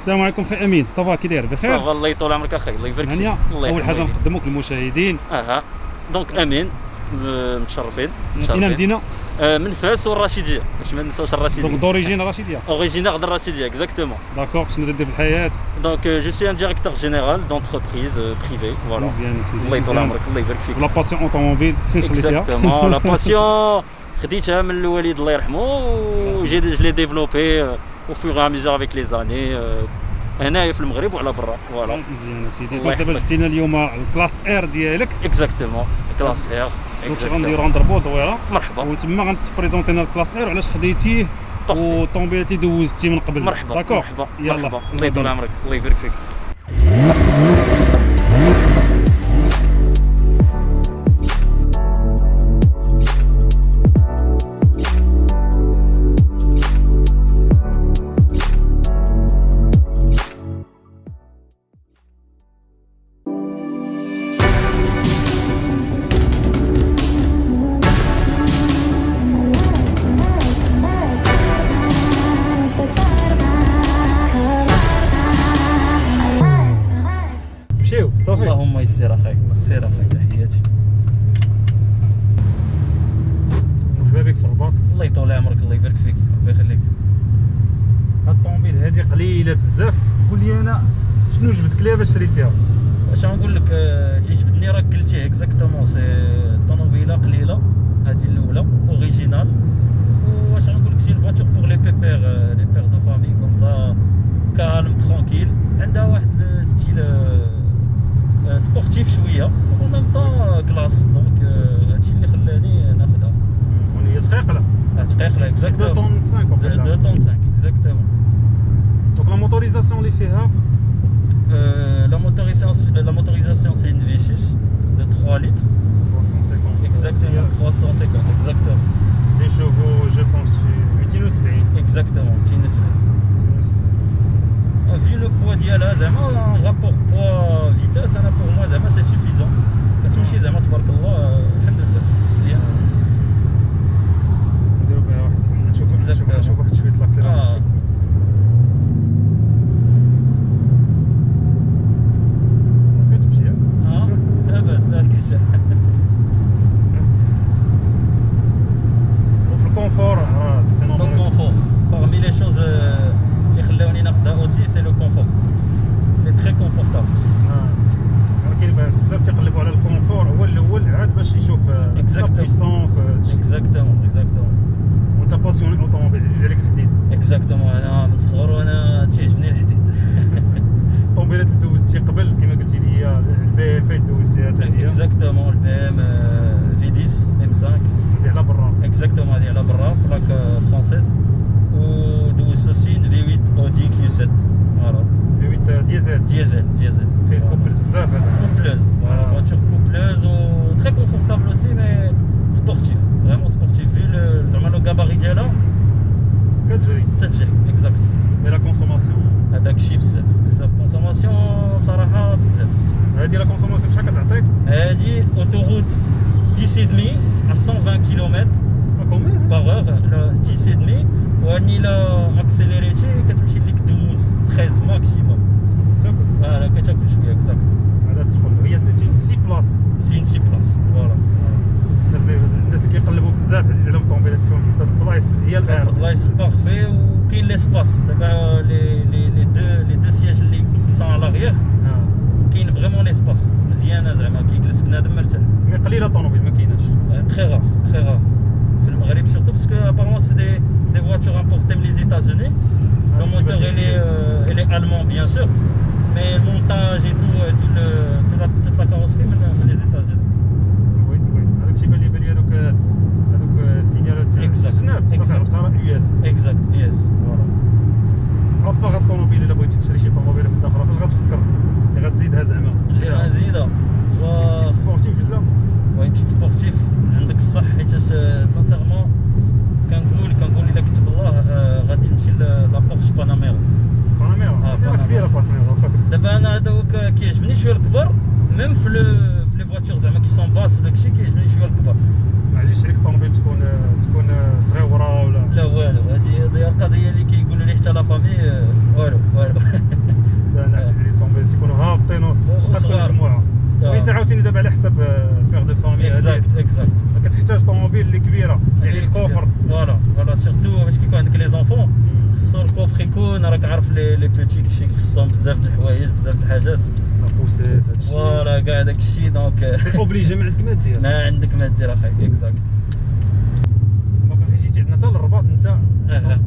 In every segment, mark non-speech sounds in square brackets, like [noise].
السلام عليكم خي أمين. ça va كي داير؟ بخير؟ صافا الله يطول عمرك أخي الله يبارك فيك. الله أول حاجة. نقدموك للمشاهدين. أها. donc أمين متشرفين. من متشرفين. اين مدينة؟ آه، من فاس والرشيديه باش ما ننساوش donc الرشيديه d'origine رشيديه originaire de الرشيديه exactement d'accord شنو تدير في الحياة donc je suis un directeur général d'entreprise privée voilà مزيان الله يطول. عمرك الله يبارك فيك la passion automobile فين خليتيها exactement la passion خديتها من الوالد الله يرحمه و je l'ai développée à mesure avec les années هنايا في المغرب وعلى برا voilà. مزيان يا سيدي. donc دابا. جبتينا اليوم ال classe R ديالك. exactement classe R donc غنديرو غنضربو دويره مرحبا. وتما غنتبريزونتينا ال classe R وعلاش خديتيه. والطوموبيل اللي دوزتي من قبل. مرحبا. d'accord. مرحبا. يلا. الله يطول. عمرك. الله يبارك فيك. قليلة بزاف. قول لي أنا شنو جبدك ليها باش شريتيها؟ اش نقول لك آه، اللي جبدني راك قلتيه exactement c'est طوموبيله قليلة هذه الأولى original واش نقول لك c'est la voiture pour les pépères les pères de famille comme ça calme tranquille عندها واحد ال style sportif شوية و même temps classe donc هادشي اللي خلاني ناخذها وهي دقيقة. 2 اكزاكتومون طون 5 2 طون 5 اكزاكتومون دونك لا موتوريزاسيون اللي فيها Euh, la motorisation, la motorisation c'est une V6 de 3 litres. 350 Exactement, 350, exactement. Les chevaux, je pense, 270 Exactement, TNSB. Ah, Vu le poids ديالها زعما un rapport poids vitesse انا pour moi زعما c'est suffisant. كتمشي زعما تبارك الله آه، الحمد لله مزيان. نديرو بها واحد نشوف نشوف Exactement. نشوف واحد شويه آه. لاكسيلاسيون ام فايت دوزتيها حتى هي اكزاكتومون البي ام في 10 ام 5 هادي على برا اكزاكتومون هذه على برا بلاك فرونسيز ودوزت اوسي ان في 8 اودي كيو 7 فوالا في 8 ديزل ديزل ديزل فيه الكوبل بزاف هذا كوبلوز فوالا فواتور كوبلوز و تري كونفورتابل اوسي مي سبورتيف فريمون سبورتيف في لو- زعما لو كاباري ديالها كتجري تتجري اكزاكت مي لا كونسوماسيون هذاك الشيء بزاف بزاف كونسوماسيون صراحه بزاف هادي لا كونسوماسيون شحال كتعطيك هادي اوتوروute 10 et demi à 120 km كومبيان par heure لا 10 et demi واني لا اكسيليريتي كتمشي ليك 12 13 ماكسيموم تاكل فوالا كتاكل شويه اكزاكت هذا تقول هي سيتي سي بلاص سي ان سي بلاص فوالا الناس اللي الناس اللي كيقلبوا بزاف عزيز عليهم الطوموبيلات فيهم ستة البلايص هي ست الار بلايص بارفي وكاين ليسباس دابا لي لي لي دو لي دو سياج اللي سون على لاغيير كاين فريمون ليسباس مزيانه زعما كيجلس بنادم مرتاح مي قليله الطوموبيل ما كايناش très rare, très rare. في المغرب surtout parce que apparemment c'est des, c'est des voitures importées des États-Unis. Le Ah, moteur tu vas il est, dire, euh, il est allemand bien sûr, mais le montage et tout, euh, tout le, toute, la, toute la carrosserie من من les États-Unis. وي وي هذاك الشيء بان لي بان لي هذوك هذوك السينيالات Exact. الجناب صافي Exact. عرفتها راه يو اس Exact, yes, voilà. تشري شي طوموبيل وحده أخرى فاش غتفكر؟ اللي غتزيدها زعما. اللي غنزيدها شي petite sportive ولا une petite sportive عندك الصح حيتاش sincèrement كنقول كنقول إلا كتب الله آه، غادي نمشي la بورش باناميرا باناميرا. كبيرة باناميرا دابا أنا هذوك كيعجبني شوية الكبر même في les voitures زعما qui sont basses وداك الشيء كيعجبني شوية الكبر ما عزيزش عليك الطوموبيل تكون تكون صغيوره ولا لا والو هذه هذه القضية اللي كيقولوا لي حتى la famille والو والو لا أنا عزيز عليك الطوموبيل تكونوا هابطين وخاصه مجموعه وانت عاوتاني دابا على حسب père de famille exact exact ما كتحتاج طوموبيل اللي كبيره يعني ال coffre voilà voilà surtout فاش كيكون عندك les enfants خصو ال coffre يكون راك عارف les petits كيشي خصهم بزاف د الحوايج بزاف د الحاجات هادشي. voilà كاع داك الشيء donc. c'est obligé ما عندك ما دير. [laughs] ما عندك ما دير اخاي exact donc جيتي عندنا حتى للرباط انت. أه.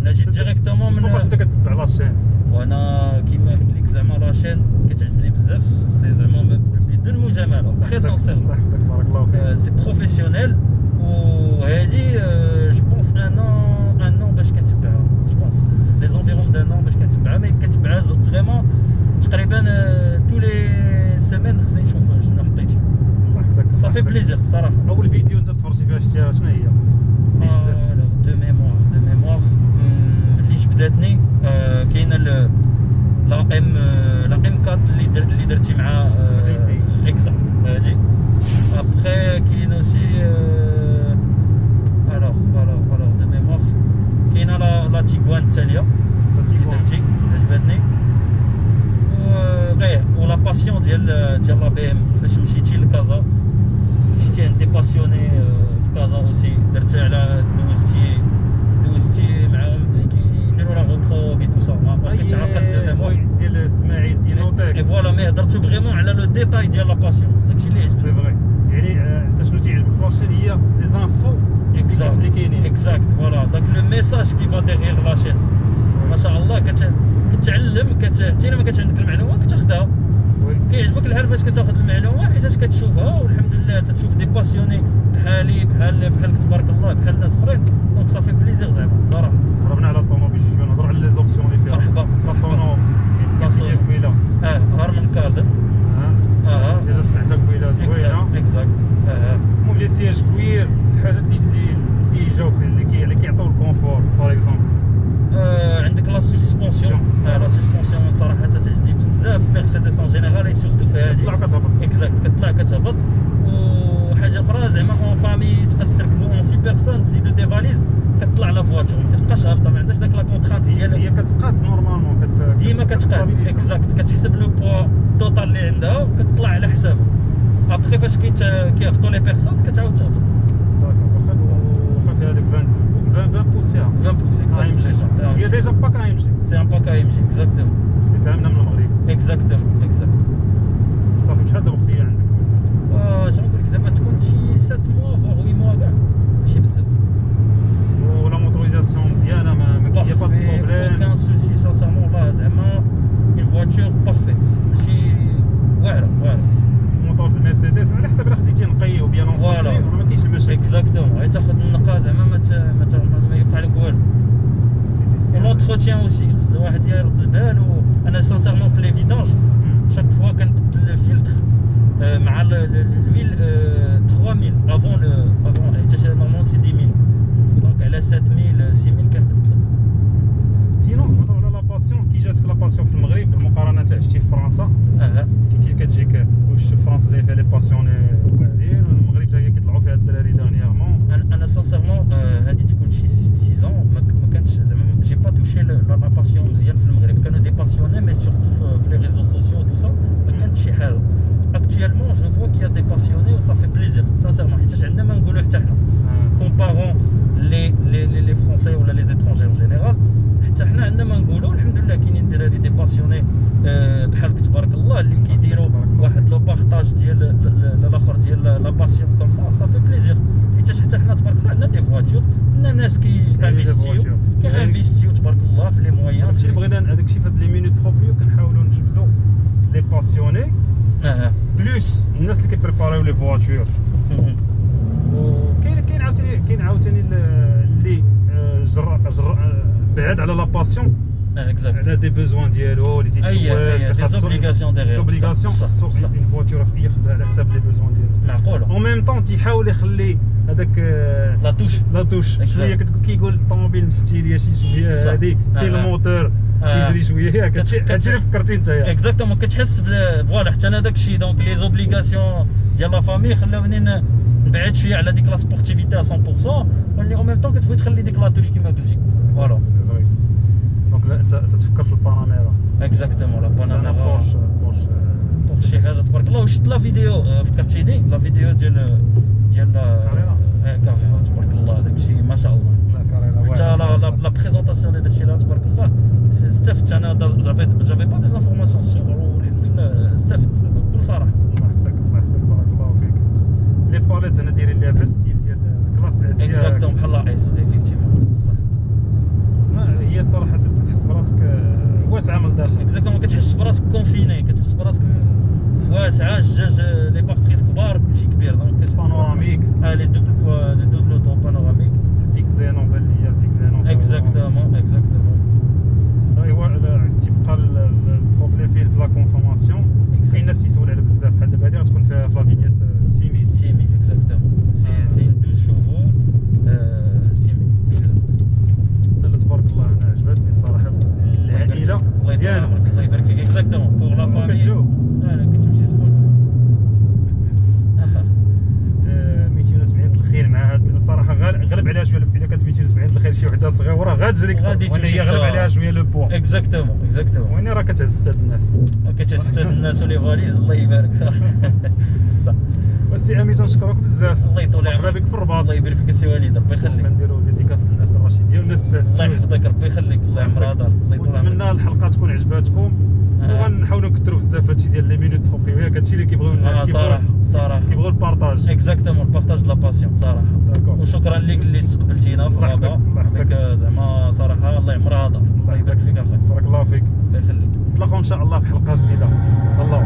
أنا جيت directement من فوقاش انت كتبع la chaîne وأنا كيما قلت لك زعما la chaîne كتعجبني بزاف. c'est زعما بدون مجامله très sincèrement الله يحفظك بارك الله فيك c'est professionnel وهادي je pense un an باش كنتبعها je pense les environs d'un an باش كنتبعها mais كنتبعها vraiment تقريبا toutes les semaines خصني نشوف شنو حطيتي الله يحفظك صافي بليزير صراحة أول فيديو أنت تفرجتي فيها شتيها شنو هي؟ الوغ دو ميموار دو ميموار اللي جبداتني آه، كاينة لا إم لا إم 4 اللي در اللي درتي مع ريسي. اكزاكت هادي ابخي كاين اوسي الوغ الوغ الوغ دو ميموار كاينة لا تيغوان التاليه اللي. درتي عجبتني غير ولا باسيون ديال ديال لا بي ام فاش مشيتي لكازا مشيتي عند دي باسيوني آه، في كازا اوسي درتي على دوزتي دوزتي معاهم اللي كيديروا لا غوبرو اي تو سا ما ما كنتش عاقل دو أي- ميموار ديال اسماعيل ديال اي نوتيك فوالا مي هضرتو فريمون على لو ديتاي ديال لا باسيون داكشي اللي سي عجبني فغي يعني آه، انت شنو تيعجبك في لاشين هي لي زانفو اكزاكت اللي كاينين. اكزاكت فوالا داك لو ميساج كي فا ديغيغ لا شين ما شاء الله كت كتعلم كت حتى ما كانش عندك المعلومة كتاخذها كيعجبك الحال فاش كتاخذ المعلومه حيتاش كتشوفها؟ والحمد لله تتشوف des passionnés بحالي بحال بحالك تبارك الله بحال ناس أخرين. donc صافي plaisir زعما صراحة هربنا على الطوموبيل شوية نهضروا على les options اللي فيها. مرحبا. la sono. la sono. آه Harman Kardon آه. آه. déjà سمعتها قبيله exact زوينه exact آه المهم les sièges cuir الحاجات اللي اللي اللي يجاوب اللي كي اللي كيعطيو ال confort par exemple آه، عندك لا سسبونسيون آه لا سسبونسيون صراحة تعجبني بزاف ميرسيدس en général et surtout في هذه طلع كتهبط exact كتطلع كتهبط وحاجه أخرى زعما une famille تقدر تركبوا on six personnes تزيدوا des valises كتطلع la voiture ما كتبقاش هابطة ما عندهاش داك la contrainte ديال هي كتقاد normalement كت ديما كتقاد. exact كتحسب le poids total اللي عندها وكتطلع على حسابها. ابخي فاش كيهبطوا les personnes كتعاود تهبط. d'accord واخا واخا فيها. ديك 20 20 20 pouces فيها 20 pouces exact هي déjà pack AMG c'est un pack AMG exactement خديتها من المغرب exactement exact صافي شحال دابا وقت هي عندك لي فيدانج شاك فوا كنبدل الفلتر آه، مع ال- ال- الويل آه، 3000 افون لو افون حيت نورمالمون سي 10000 دونك على 7000 6000 كنبدلها سينو نهضروا على لا باسيون كي جاتك لا باسيون في المغرب بالمقارنه تاع شتي في فرنسا اها كي كي كتجيك واش فرنسا جاي فيها لي باسيوني واعرين المغرب جاي كيطلعوا فيها الدراري دانييرمون انا انا سانسيرمون هادي تكون شي 6 ans لا لا باسيون مزيان في المغرب كانوا دي باسيوني مي سورتو في لي ريزو سوسيو تو سا ما كانتش شي حاجه اكtuellement جو فوا كي دي باسيوني و صافي بليزير سانسيرمون حيت عندنا ما نقولوا حتى حنا كومبارون لي لي لي لي فرونسي ولا لي زيترونجي اون جينيرال حتى حنا عندنا ما نقولوا الحمد لله كاينين دراري دي باسيوني آه، بحالك تبارك الله اللي كيديروا واحد لو بارطاج ديال ل- ل- الاخر ديال لا باسيون كوم سا صافي بليزير حيت حتى حنا تبارك الله عندنا دي فواتور عندنا ناس كي انفيستيو فواتور. كي انفيستيو تبارك الله في لي مويان هادشي اللي بغينا هذاك الشيء في هاد لي مينوت بروبريو كنحاولوا نجبدوا لي باسيوني اه بلوس الناس اللي كيبريباريو لي فواتور وكاين كاين عاوتاني كاين عاوتاني ال- اللي آه، جر جر آه، بعاد على لا باسيون اكزاكت على دي بوزوان ديالو اللي اي تيتزواج اي دي زوبليغاسيون ديغيغ زوبليغاسيون صح خصو صح اون فواتور ياخذها على حساب لي بوزوان ديالو معقوله اون ميم طون تيحاول يخلي هذاك آه، la touche la touche Exact. شوية كتقول كيقول الطوموبيل م stylée شي شوية صح. هادي. كاين آه. الموتور آه. تيجري شوية. ياك هادشي اللي فكرتي انت exactement كتحس voilà حتى أنا داك الشيء donc les obligations ديال la famille خلاوني نبعد شوية على ديك la sportivité 100% ولكن en même temps كتبغي تخلي ديك la touche كيما قلتي. voilà donc لا انت أنت تفكر في ال Panamera. exactement لا أنا Panamera Porsche Porsche Porsche شي حاجة تبارك الله وشفت la vidéo آه، فكرتيني؟ la vidéo ديال ديال Carrera تبارك الله داك الشيء ما شاء الله. la Carrera حتى la présentation اللي درتي لها تبارك الله. استفدت أنا j'avais j'avais pas des informations sûres والحمد لله استفدت بكل صراحة الله يحفظك الله يحفظك بارك الله فيك. les palettes أنا دايرين ليها بهذا ال style ديال classe S exactement بحال la S effectivement صح. ما هي صراحة تحس براسك واسعة من الداخل. اكزاكتوم ما كتحسش براسك كونفيني كتحس براسك م- واسعه الجاج لي باربريز كبار كلشي كبير دونك كتحس براسك- بانوراميك اه لي دوبل بوا- لي دوبل اوتو بانوراميك اكزينون بان ليا اكزينون اكزاكتومون اكزاكتومون ايوا لا، تيبقى ال- ال- البروبليم فين في لا كونسوماسيون كاين الناس تيسول على بزاف بحال دابا هادي غتكون فيها غادي تمشي هي غلب حتى- عليها شوية لو بوا اكزاكتومون اكزاكتومون وين راه كتهز حتى الناس كتستاد الناس ولي فاليز الله يبارك بصح وسي امي تنشكرك بزاف الله يطول مرحبا عمرك بك في الرباط الله يبارك فيك السي وليد ربي يخليك كنديروا ديديكاس للناس الرشيديه والناس تفات الله يحفظك ربي يخليك الله يعمرها دار الله يطول عمرك ونتمنى الحلقة تكون عجباتكم. وغنحاولوا نكثروا بزاف هادشي ديال لي مينوت بروبريويك هادشي اللي كيبغيو الناس صراحة صراحة كيبغيو البارطاج اكزاكتومون بارطاج لا باسيون صراحة داكور وشكرا لك اللي استقبلتينا في الغابه. بك زعما صراحة الله يعمرها دار الله يبارك فيك أخي بارك الله فيك الله يخليك نتلاقاو ان شاء الله في حلقه جديده تهلاو